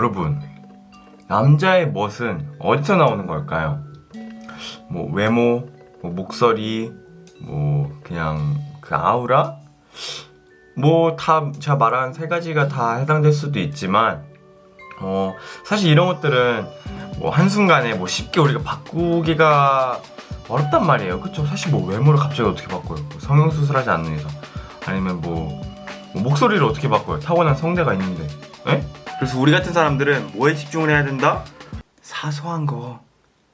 여러분 남자의 멋은 어디서 나오는 걸까요? 뭐 외모, 뭐 목소리, 뭐 그냥 그 아우라? 뭐 다 제가 말한 세 가지가 다 해당될 수도 있지만 어 사실 이런 것들은 뭐 한순간에 뭐 쉽게 우리가 바꾸기가 어렵단 말이에요 그쵸? 사실 뭐 외모를 갑자기 어떻게 바꿔요 뭐 성형수술 하지 않는 이상 아니면 뭐, 뭐 목소리를 어떻게 바꿔요 타고난 성대가 있는데 에? 그래서 우리 같은 사람들은 뭐에 집중을 해야 된다? 사소한 거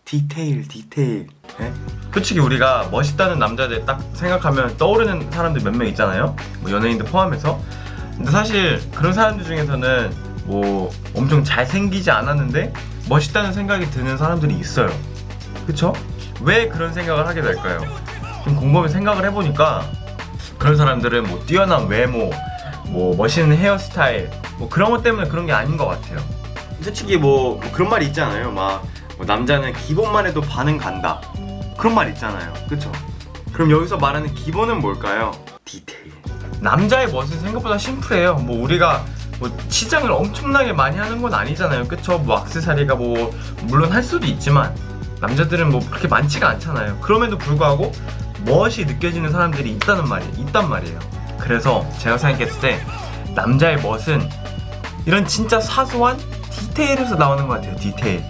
디테일 디테일 에? 솔직히 우리가 멋있다는 남자들 딱 생각하면 떠오르는 사람들 몇 명 있잖아요 뭐 연예인들 포함해서 근데 사실 그런 사람들 중에서는 뭐 엄청 잘생기지 않았는데 멋있다는 생각이 드는 사람들이 있어요 그쵸? 왜 그런 생각을 하게 될까요? 좀 곰곰이 생각을 해보니까 그런 사람들은 뭐 뛰어난 외모 뭐 멋있는 헤어스타일 뭐 그런 것 때문에 그런 게 아닌 것 같아요. 솔직히 뭐, 뭐 그런 말이 있잖아요? 막 뭐 남자는 기본만 해도 반은 간다. 그런 말 있잖아요. 그쵸? 그럼 여기서 말하는 기본은 뭘까요? 디테일. 남자의 멋은 생각보다 심플해요. 뭐 우리가 뭐 치장을 엄청나게 많이 하는 건 아니잖아요. 그쵸? 뭐 악세사리가 뭐 물론 할 수도 있지만 남자들은 뭐 그렇게 많지가 않잖아요. 그럼에도 불구하고 멋이 느껴지는 사람들이 있다는 말이에요 있단 말이에요. 그래서 제가 생각했을 때 남자의 멋은 이런 진짜 사소한 디테일에서 나오는 것 같아요 디테일.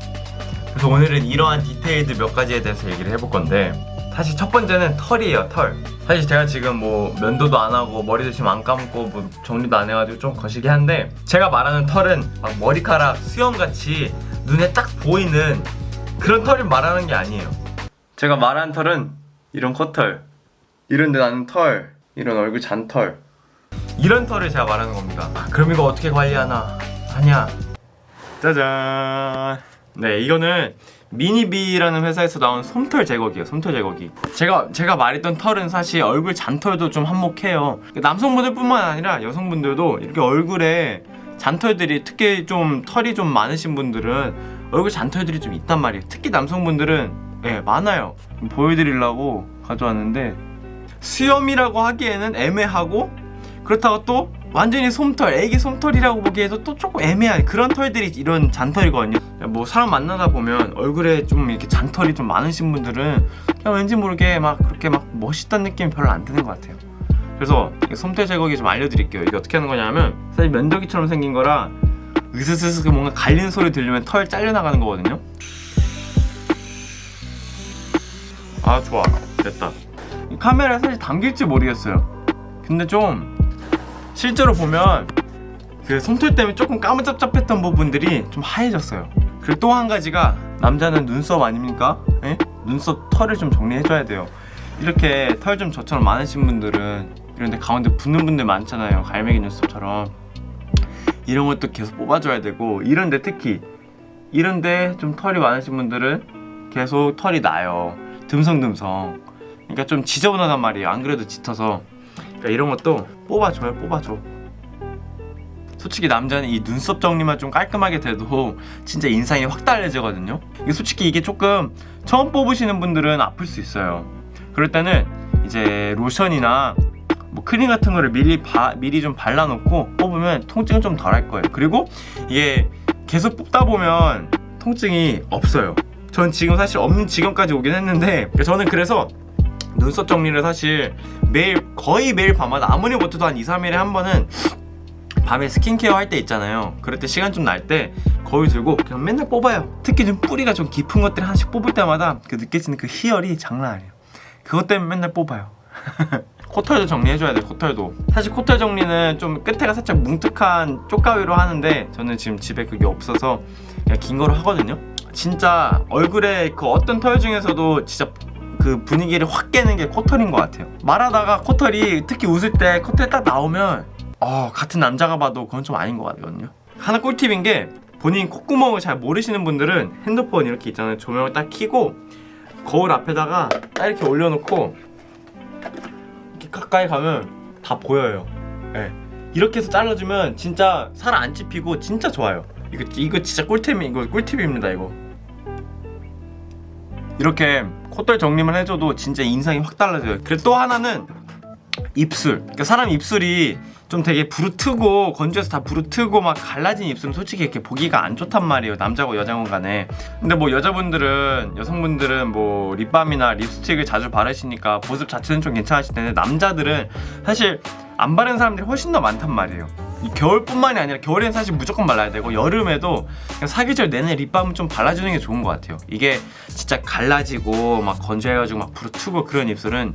그래서 오늘은 이러한 디테일들 몇 가지에 대해서 얘기를 해볼 건데 사실 첫 번째는 털이에요 털. 사실 제가 지금 뭐 면도도 안 하고 머리도 지금 안 감고 뭐 정리도 안 해가지고 좀 거시기 한데 제가 말하는 털은 막 머리카락 수염같이 눈에 딱 보이는 그런 털을 말하는 게 아니에요. 제가 말하는 털은 이런 컷털 이런 데 나는 털 이런 얼굴 잔털 이런 털을 제가 말하는 겁니다. 아, 그럼 이거 어떻게 관리하나? 하냐 짜잔. 네 이거는 미니비라는 회사에서 나온 솜털 제거기예요 솜털 제거기. 제가 제가 말했던 털은 사실 얼굴 잔털도 좀 한몫해요. 남성분들 뿐만 아니라 여성분들도 이렇게 얼굴에 잔털들이 특히 좀 털이 좀 많으신 분들은 얼굴 잔털들이 좀 있단 말이에요. 특히 남성분들은 예 많아요. 보여드리려고 가져왔는데 수염이라고 하기에는 애매하고 그렇다고 또 완전히 솜털, 애기 솜털이라고 보기에도 또 조금 애매한 그런 털들이 이런 잔털이거든요. 뭐 사람 만나다 보면 얼굴에 좀 이렇게 잔털이 좀 많으신 분들은 그냥 왠지 모르게 막 그렇게 막 멋있다는 느낌이 별로 안 드는 것 같아요. 그래서 솜털 제거기 좀 알려드릴게요. 이게 어떻게 하는 거냐면 사실 면도기처럼 생긴 거라 으스스스 뭔가 갈리는 소리 들리면 털 잘려나가는 거거든요. 아 좋아. 됐다. 이 카메라에 사실 담길지 모르겠어요. 근데 좀 실제로 보면 그 솜털 때문에 조금 까무잡잡했던 부분들이 좀 하얘졌어요. 그리고 또 한 가지가 남자는 눈썹 아닙니까? 에? 눈썹 털을 좀 정리해줘야 돼요. 이렇게 털 좀 저처럼 많으신 분들은 이런데 가운데 붙는 분들 많잖아요. 갈매기 눈썹처럼. 이런 것도 계속 뽑아줘야 되고 이런데 특히 이런데 좀 털이 많으신 분들은 계속 털이 나요. 듬성듬성. 그러니까 좀 지저분하단 말이에요. 안 그래도 짙어서 그러니까 이런 것도 뽑아줘요 뽑아줘. 솔직히 남자는 이 눈썹 정리만 좀 깔끔하게 돼도 진짜 인상이 확 달라지거든요. 이게 솔직히 이게 조금 처음 뽑으시는 분들은 아플 수 있어요. 그럴 때는 이제 로션이나 뭐 크림 같은 거를 미리, 바, 미리 좀 발라놓고 뽑으면 통증은 좀 덜할 거예요. 그리고 이게 계속 뽑다 보면 통증이 없어요. 전 지금 사실 없는 지금까지 오긴 했는데 저는 그래서 눈썹 정리를 사실 매일 거의 매일 밤마다 아무리 못해도 한 2, 3일에 한 번은 밤에 스킨케어 할 때 있잖아요. 그럴 때 시간 좀 날 때 거울 들고 그냥 맨날 뽑아요. 특히 좀 뿌리가 좀 깊은 것들 하나씩 뽑을 때마다 그 느껴지는 그 희열이 장난 아니에요. 그것 때문에 맨날 뽑아요. 코털도 정리해줘야 돼 코털도. 사실 코털 정리는 좀 끝에가 살짝 뭉툭한 쪽가위로 하는데 저는 지금 집에 그게 없어서 그냥 긴 거로 하거든요. 진짜 얼굴에 그 어떤 털 중에서도 진짜 그 분위기를 확 깨는 게 코털인 것 같아요. 말하다가 코털이 특히 웃을 때 코털이 딱 나오면 어 같은 남자가 봐도 그건 좀 아닌 것 같거든요. 하나 꿀팁인 게 본인 콧구멍을 잘 모르시는 분들은 핸드폰 이렇게 있잖아요. 조명을 딱 켜고 거울 앞에다가 딱 이렇게 올려놓고 이렇게 가까이 가면 다 보여요. 네. 이렇게 해서 잘라주면 진짜 살 안 찝히고 진짜 좋아요. 이거 이거 진짜 꿀템이 이거 꿀팁입니다 이거 이렇게 콧돌 정리만 해줘도 진짜 인상이 확 달라져요. 그리고 또 하나는 입술. 그러니까 사람 입술이 좀 되게 부르트고 건조해서 다 부르트고 막 갈라진 입술은 솔직히 이렇게 보기가 안 좋단 말이에요 남자고 여자고 간에. 근데 뭐 여자분들은 여성분들은 뭐 립밤이나 립스틱을 자주 바르시니까 보습 자체는 좀 괜찮으실 텐데 남자들은 사실 안 바르는 사람들이 훨씬 더 많단 말이에요. 이 겨울뿐만이 아니라 겨울에는 사실 무조건 발라야 되고 여름에도 사계절 내내 립밤은 좀 발라주는 게 좋은 것 같아요. 이게 진짜 갈라지고 막 건조해가지고 막 부르트고 그런 입술은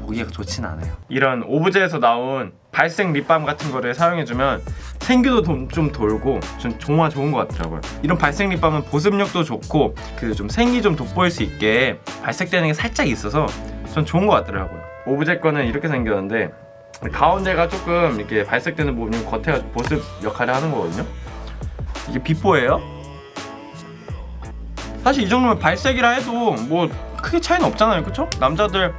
보기가 좋진 않아요. 이런 오브제에서 나온 발색 립밤 같은 거를 사용해주면 생기도 좀, 좀 돌고 좀 정말 좋은 것 같더라고요. 이런 발색 립밤은 보습력도 좋고 그 좀 생기 좀 돋보일 수 있게 발색되는 게 살짝 있어서 전 좋은 것 같더라고요. 오브제 거는 이렇게 생겼는데 가운데가 조금 이렇게 발색되는 부분이 겉에가 보습 역할을 하는 거거든요. 이게 비포예요. 사실 이 정도면 발색이라 해도 뭐 크게 차이는 없잖아요. 그쵸? 남자들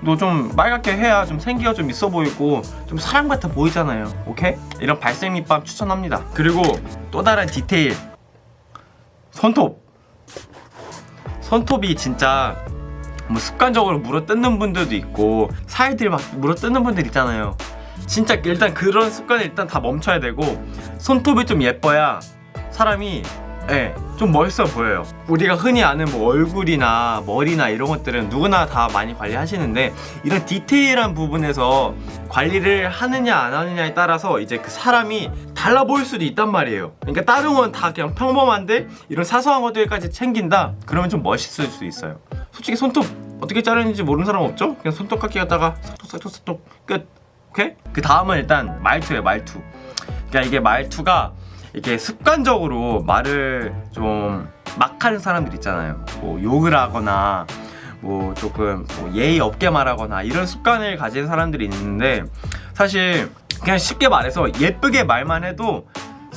너좀 빨갛게 해야 좀 생기가 좀 있어 보이고 좀 사람 같아 보이잖아요. 오케이? 이런 발색 립밤 추천합니다. 그리고 또 다른 디테일. 손톱. 손톱이 진짜 뭐 습관적으로 물어 뜯는 분들도 있고 사이들 막 물어 뜯는 분들 있잖아요 진짜 일단 그런 습관을 일단 다 멈춰야 되고 손톱이 좀 예뻐야 사람이 예, 좀 멋있어 보여요. 우리가 흔히 아는 뭐 얼굴이나 머리나 이런 것들은 누구나 다 많이 관리하시는데 이런 디테일한 부분에서 관리를 하느냐 안 하느냐에 따라서 이제 그 사람이 달라 보일 수도 있단 말이에요. 그러니까 다른 건 다 그냥 평범한데 이런 사소한 것들까지 챙긴다? 그러면 좀 멋있을 수 있어요. 솔직히 손톱 어떻게 자르는지 모르는 사람 없죠? 그냥 손톱 깎기 갖다가 싹둑 싹둑 싹둑 끝. 오케이? 그 다음은 일단 말투예요, 말투. 그러니까 이게 말투가 이게 습관적으로 말을 좀 막 하는 사람들 있잖아요. 뭐 욕을 하거나 뭐 조금 뭐 예의 없게 말하거나 이런 습관을 가진 사람들이 있는데 사실 그냥 쉽게 말해서 예쁘게 말만 해도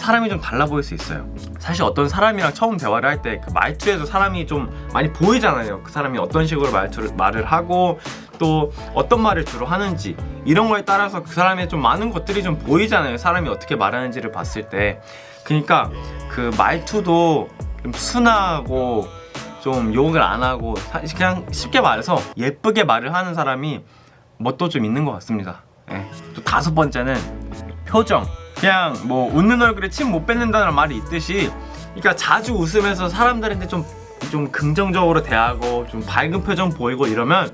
사람이 좀 달라 보일 수 있어요. 사실 어떤 사람이랑 처음 대화를 할 때 그 말투에도 사람이 좀 많이 보이잖아요. 그 사람이 어떤 식으로 말투를 말을 하고 또 어떤 말을 주로 하는지 이런 거에 따라서 그 사람의 좀 많은 것들이 좀 보이잖아요. 사람이 어떻게 말하는지를 봤을 때. 그러니까 그 말투도 좀 순하고 좀 욕을 안 하고 그냥 쉽게 말해서 예쁘게 말을 하는 사람이 멋도 좀 있는 것 같습니다. 예. 또 다섯 번째는 표정. 그냥 뭐 웃는 얼굴에 침 못 뱉는다는 말이 있듯이 그러니까 자주 웃으면서 사람들한테 좀, 좀 긍정적으로 대하고 좀 밝은 표정 보이고 이러면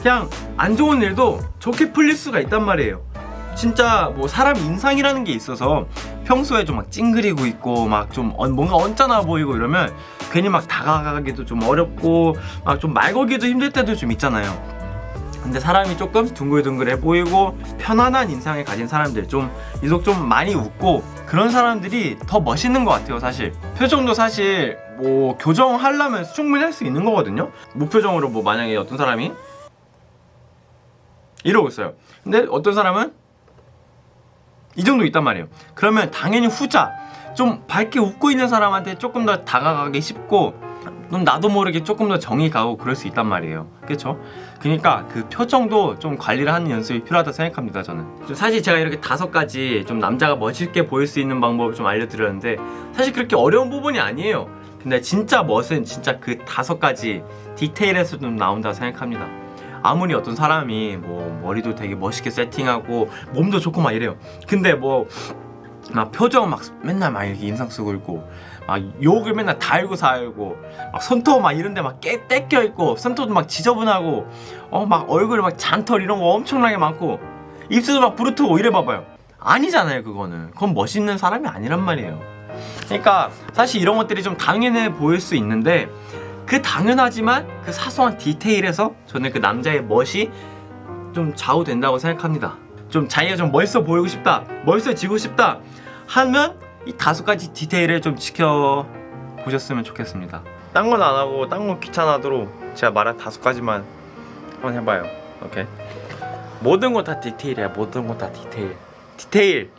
그냥 안 좋은 일도 좋게 풀릴 수가 있단 말이에요. 진짜 뭐 사람 인상이라는 게 있어서 평소에 좀 막 찡그리고 있고 막 좀 뭔가 언짢아 보이고 이러면 괜히 막 다가가기도 좀 어렵고 막 좀 말 걸기도 힘들 때도 좀 있잖아요 근데 사람이 조금 둥글둥글해 보이고 편안한 인상을 가진 사람들 좀 유독 좀 많이 웃고 그런 사람들이 더 멋있는 것 같아요 사실. 표정도 사실 뭐 교정하려면 충분히 할 수 있는 거거든요. 무표정으로 뭐 만약에 어떤 사람이 이러고 있어요. 근데 어떤 사람은 이 정도 있단 말이에요. 그러면 당연히 후자 좀 밝게 웃고 있는 사람한테 조금 더 다가가기 쉽고 좀 나도 모르게 조금 더 정이 가고 그럴 수 있단 말이에요. 그렇죠? 그러니까 그 표정도 좀 관리를 하는 연습이 필요하다 생각합니다 저는. 좀 사실 제가 이렇게 다섯 가지 좀 남자가 멋있게 보일 수 있는 방법을 좀 알려드렸는데 사실 그렇게 어려운 부분이 아니에요. 근데 진짜 멋은 진짜 그 다섯 가지 디테일에서 좀 나온다고 생각합니다 아무리 어떤 사람이 뭐 머리도 되게 멋있게 세팅하고 몸도 좋고 막 이래요. 근데 뭐 막 표정 막 맨날 막 이렇게 인상 쓰고 있고 막 욕을 맨날 달고 살고 막 손톱 막 이런 데 막 깨, 떼껴 있고 손톱도 막 지저분하고 어 막 얼굴에 막 잔털 이런 거 엄청나게 많고 입술도 막 부르트고 이래 봐봐요. 아니잖아요 그거는. 그건 멋있는 사람이 아니란 말이에요. 그러니까 사실 이런 것들이 좀 당연해 보일 수 있는데 그 당연하지만 그 사소한 디테일에서 저는 그 남자의 멋이 좀 좌우된다고 생각합니다. 좀 자기가 좀 멋있어 보이고 싶다 멋있어지고 싶다 하면 이 다섯 가지 디테일을 좀 지켜보셨으면 좋겠습니다. 딴 건 안 하고 딴 건 귀찮아도록 제가 말한 다섯 가지만 한번 해봐요. 오케이. 모든 건 다 디테일이야 모든 건 다 디테일. 디테일